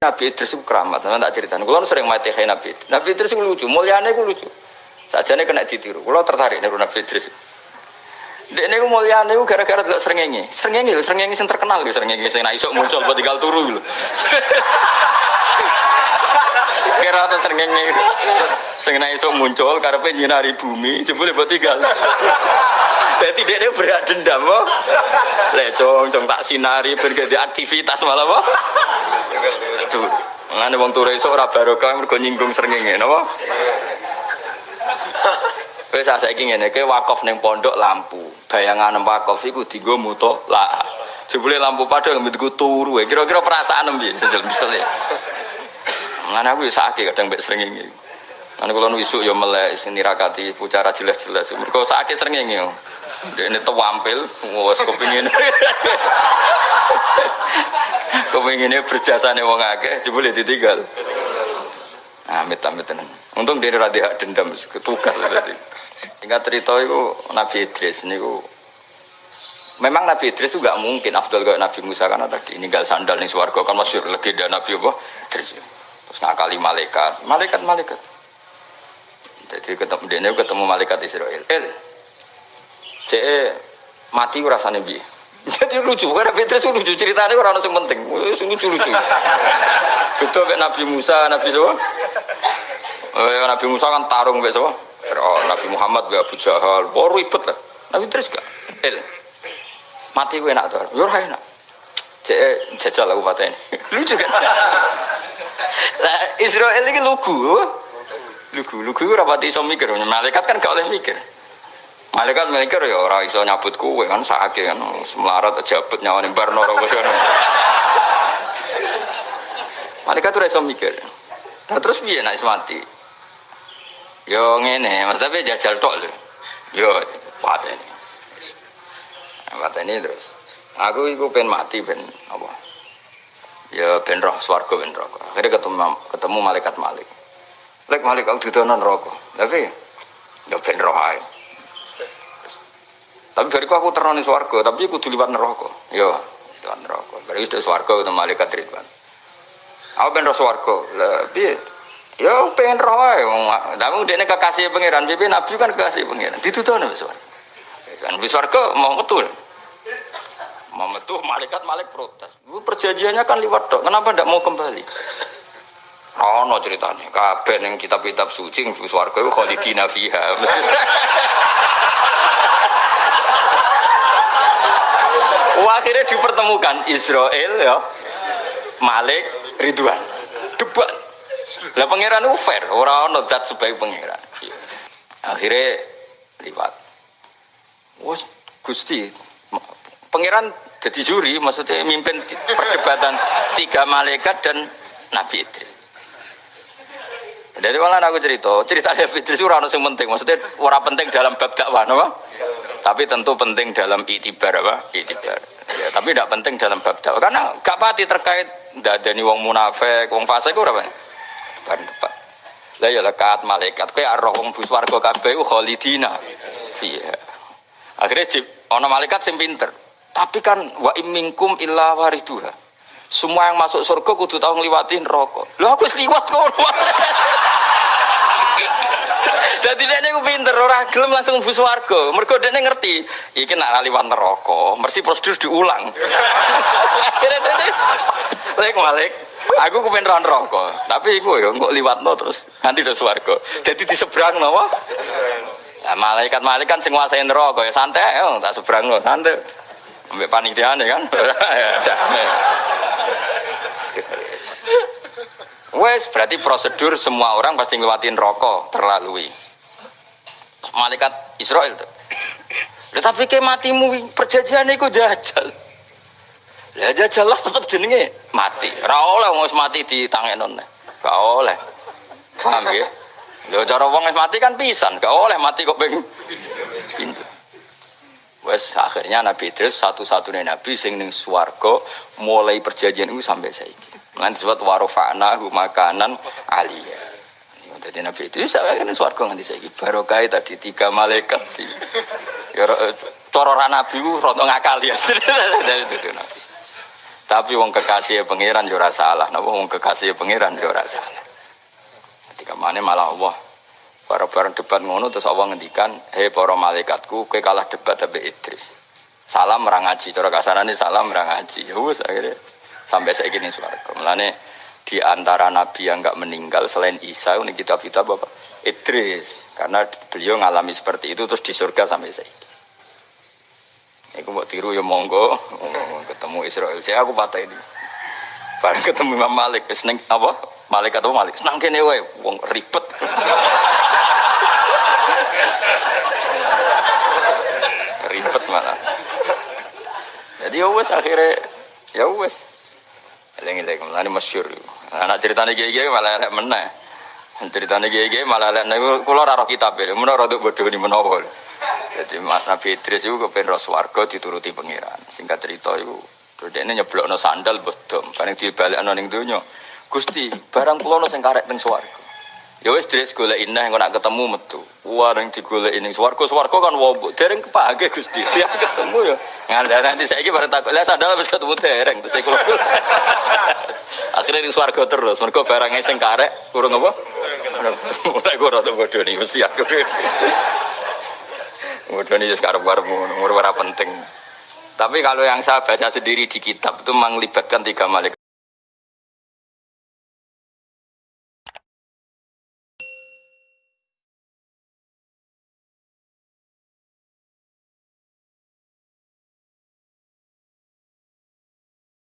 Nabi Idris itu keramat, sama tak cerita. Kulo sering mati kayak Nabi Idris. Nabi Idris itu lucu, mulianya itu lucu. Saja nih kena ditiru. Kulo tertarik nih Nabi Idris. Dek ini mulianya itu gara-gara tidak serengengi. Serengengi loh, serengengi yang terkenal loh, serengengi yang nak isok muncul buat tinggal turu loh. Kira atau serengengi, sing nak isok muncul karena nyinari bumi, jebule buat tinggal. Berarti dia berat dendam, kok. Lecong, cong tak sinari berganti aktivitas malah, kok. Aduh, ngene wong turu iso ora barokah mergo nyinggung srengenge, napa? Wis saiki ngene, ke wakaf ning pondok lampu. Bayangan wakaf iku dienggo muto lah. Jebule lampu padang mbek turu, kira-kira perasaan piye? Misal ya. Ngene aku ya sakit kadang mbek srengenge. Ane kalau wisuk ya melek sini rakati pucara jelas-jelas. Mereka sakit sering ini. Dia ini kepingin. kepinginnya berjasa nih wong akeh, boleh ditinggal. Amit amit tenan. Untung dia rada hak dendam, ketugas berarti. Hingga cerita itu Nabi Idris ini Memang Nabi Idris itu gak mungkin Abdul kayak Nabi Musa karena tadi ninggal sandal nih suarga kan masih legenda Nabi apa Idris. Terus ngakali malaikat, malaikat malaikat. Jadi ketemu dia ketemu malaikat Israel. Eh, cek mati rasanya bi jadi lucu karena Petrus lucu. Ceritanya orang yang penting. Lucu lucu. Betul kayak Nabi Musa Nabi Sowa eh, Nabi Musa kan tarung kayak oh, Nabi Muhammad gak Abu Jahal. Baru ribet lah. Nabi Petrus gak? El. Mati gue enak tuh yur enak. Cek jajal aku ini. Lucu kan? Nah, Israel ini lugu lugu lugu rapati iso mikir. Malaikat kan gak oleh mikir Malaikat mikir ya ora iso nyabut kue kan sakit kan semelarat jabut nyawani barno ora Malaikat tuh iso mikir. Nah terus piye nek mati? Yo ngene, Mas tapi jajal tok lho. Yo pateni. Pateni terus. Aku iku pengen mati ben apa? Ya ben roh swarga ben neraka. Akhirnya ketemu ketemu malaikat Malik. Lek Malik aku didono neraka. Tapi ya ben roh ae. Tapi bariku aku terani swarga, tapi aku liwat neraka. Yo, liwat neraka. Bariku sudah swarga ketemu malaikat Ridwan. Aku pengen swarga. Lah piye? Ya pengen roh. Tapi dekne kekasih pangeran, piye nabi kan kekasih pangeran. Ditutono wis swarga. Kan wis swarga mau betul. Mau betul malaikat malik protes. Perjanjiannya kan liwat dok. Kenapa tidak mau kembali? Oh, no ceritanya. Kabeh ning kitab-kitab suci swarga iku khalidina fiha. Mesti akhirnya dipertemukan Israel ya. Malik Ridwan. Debat. Lah pangeran itu fair. Orang ono dat sebagai pangeran. Akhirnya liwat wes gusti pangeran jadi juri maksudnya mimpin perdebatan tiga malaikat dan Nabi Idris. Jadi malah aku cerita cerita Nabi Idris itu orang yang penting. Maksudnya orang penting dalam bab dakwah no? tapi tentu penting dalam itibar apa? Itibar ya, tapi tidak penting dalam bab dakwah. Karena gak pati terkait tidak ada nih wong munafik wong fasik itu apa depan depan lah ya lekat malaikat. Kue arroh wong buswargo kabeh khalidina. Iya. Akhirnya jip ono malaikat sing pinter. Tapi kan wa imingkum illa wariduha semua yang masuk surga kudu tahu ngeliwatin rokok. Lo aku seliwat kok Dadi dekne ku pinter ora gelem langsung mlebu swarga. Mergo dekne ngerti iki nak liwat neraka, mesti prosedur diulang. Akhirnya dekne lek malik Aku kepen ron rokok, tapi iku ya kok liwatno terus nanti do swarga. Jadi di seberang napa? Nah, malaikat malaikat sing nguasain neraka ya santai ya tak seberang lo santai. Ambek panitiane kan. Wes berarti prosedur semua orang pasti ngelewatin rokok terlalui malaikat Israel tuh. Tapi ke matimu perjanjian itu jajal. Ya jajal lah tetap jenenge mati. Ra oleh wong mati di tangan Gak oleh. Paham ya? Lho cara wong mati kan pisan, gak oleh mati kok ping. Wes akhirnya Nabi Idris satu-satunya nabi sing ning swarga mulai perjanjian itu sampai saiki. Lan disebut warofa'na makanan aliyah. Jadi Nabi itu saya kan suarga nganti saya barokah tadi tiga malaikat di ya cororan Nabi itu rondo ngakal ya. Nabi. Tapi wong kekasih pangeran yo ora salah. Napa wong kekasih pangeran yo ora salah. Ketika mana malah Allah para bareng debat ngono terus Allah ngendikan, "Hei para malaikatku, kowe kalah debat tapi Idris." Salam merang ngaji, cara salam merang ngaji. Ya wis akhirnya sampai saya gini swarga. Mulane di antara nabi yang enggak meninggal selain Isa ini kitab-kitab apa? Idris. Karena beliau ngalami seperti itu terus di surga sampai saya. Iku mau tiru ya monggo, ketemu Israel. Saya aku patah ini. Bareng ketemu Imam Malik, seneng apa? Malik atau Malik, senang kene wae, wong ribet. ribet malah. Jadi ya wes akhirnya ya wes. Eling-eling, mulane masyhur. Anak ceritane kiai-kiai malah elek meneh. Ceritane kiai-kiai malah elek niku kula ora roh kitab e, menawa rada bodho ni menawa. Jadi Nabi Idris itu kepen ros warga dituruti pangeran. Singkat cerita itu, terus dia nyeblokno sandal bodom. Bareng dibalekno ning donya. Gusti, barang kula ono sing karek. Ya wis dres golek ineh engko nak ketemu metu. Wah ning digolek ning swarga, swarga kan wobo. Dereng kepake Gusti. Siap ketemu ya. Ngandani saiki bareng takut lah sandal wis ketemu dereng terus kula. Akhirnya ning swarga terus. Mergo barang sing karek kurang apa? Mulai gue rada bodoh nih, mesti aku. Bodoh nih sekarang baru umur penting. Tapi kalau yang saya baca sendiri di kitab itu menglibatkan tiga malaikat.